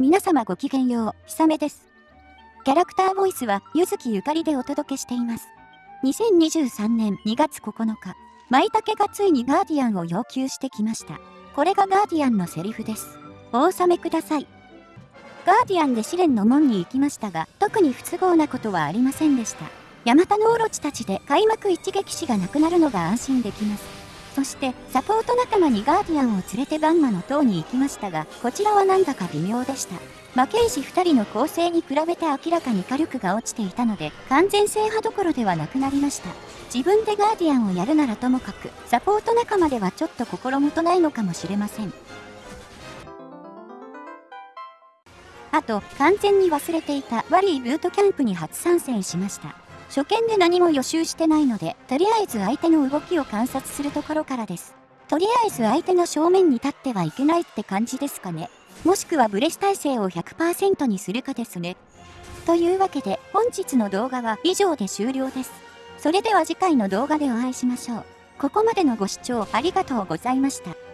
皆様ごきげんよう、ひさめです。キャラクターボイスは、ゆずきゆかりでお届けしています。2023年2月9日、舞茸がついにガーディアンを要求してきました。これがガーディアンのセリフです。お納めください。ガーディアンで試練の門に行きましたが、特に不都合なことはありませんでした。ヤマタノオロチたちで開幕一撃死がなくなるのが安心できます。そしてサポート仲間にガーディアンを連れてバンマの塔に行きましたがこちらはなんだか微妙でした。魔刑士2人の構成に比べて明らかに火力が落ちていたので完全制覇どころではなくなりました。自分でガーディアンをやるならともかくサポート仲間ではちょっと心もとないのかもしれません。あと完全に忘れていたワリーブートキャンプに初参戦しました。初見で何も予習してないので、とりあえず相手の動きを観察するところからです。とりあえず相手の正面に立ってはいけないって感じですかね。もしくはブレス耐性を100%にするかですね。というわけで本日の動画は以上で終了です。それでは次回の動画でお会いしましょう。ここまでのご視聴ありがとうございました。